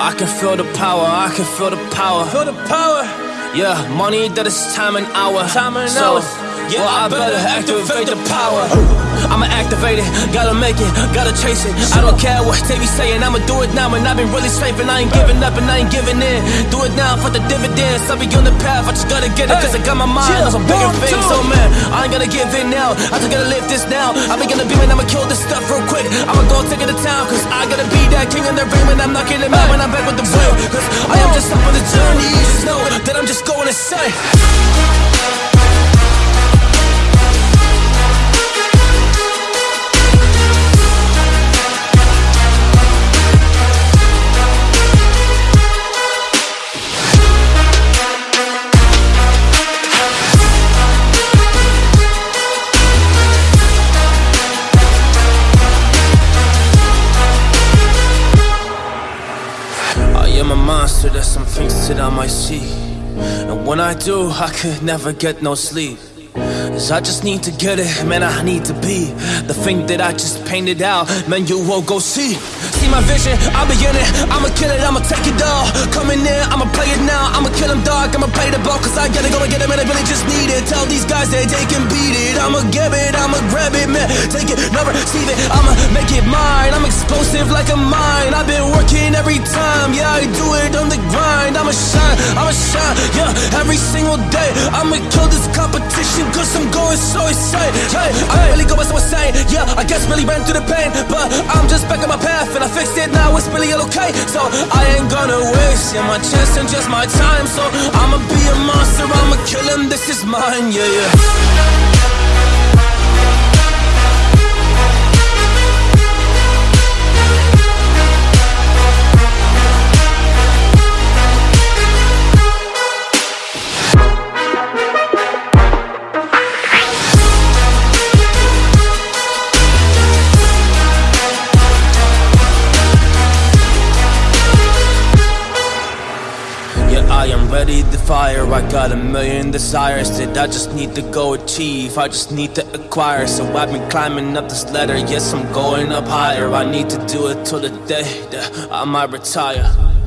I can feel the power, I can feel the power. Feel the power. Yeah, money that is time and hour. Time and so, hours. Yeah, well, I I better better activate the power. I'ma activate it, gotta make it, gotta chase it. I don't care what they be saying, I'ma do it now. And I've been really safe, and I ain't giving up, and I ain't giving in. Do it now for the dividends. I'll be on the path, I just gotta get it, cause I got my mind on some bigger things. So, man, I ain't gonna give in now. I just gotta live this now. I be gonna be when I'ma kill this stuff real quick. I'ma go take it to town, cause I gotta be that king in the ring when I'm knocking it out when I'm back with the real. Cause I am just up on the journey, you just know that I'm just going to insane. Am a monster, there's some things that I might see. And when I do, I could never get no sleep. Cause I just need to get it, man, I need to be. The thing that I just painted out, man, you won't go see. See my vision, I'll be in it. I'ma kill it, I'ma take it all. Coming in, I'ma play it now. I'ma kill him dog, I'ma play the ball Cause I gotta go and get it, man, I really just need it. Tell these guys that they can beat it. I'ma get it, I'ma grab it, man. Take it, never receive it. I'ma make it mine. I'm explosive like a mine. I've been working I'ma shine, I'ma shine Yeah, every single day. I'ma kill this competition Cause I'm going so insane. Hey, I really go by so insane Yeah, I guess really ran through the pain But I'm just back on my path And I fixed it now, it's really all okay. So I ain't gonna waste yeah, my chance and just my time. So I'ma be a monster, I'ma kill him This is mine, yeah, yeah I am ready to fire. I got a million desires that I just need to go achieve. I just need to acquire. So I've been climbing up this ladder. Yes, I'm going up higher. I need to do it till the day that I might retire.